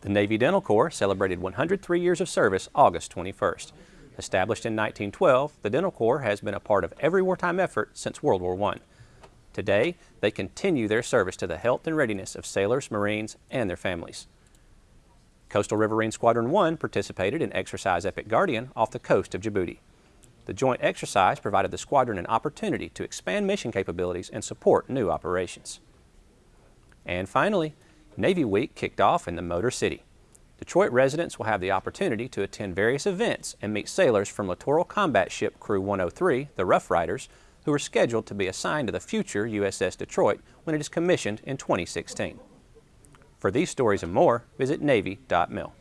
The Navy Dental Corps celebrated 103 years of service August 21st. Established in 1912, the Dental Corps has been a part of every wartime effort since World War I. Today, they continue their service to the health and readiness of sailors, Marines, and their families. Coastal Riverine Squadron 1 participated in Exercise Epic Guardian off the coast of Djibouti. The joint exercise provided the squadron an opportunity to expand mission capabilities and support new operations. And finally, Navy Week kicked off in the Motor City. Detroit residents will have the opportunity to attend various events and meet sailors from Littoral Combat Ship Crew 103, the Rough Riders, who are scheduled to be assigned to the future USS Detroit when it is commissioned in 2016. For these stories and more, visit Navy.mil.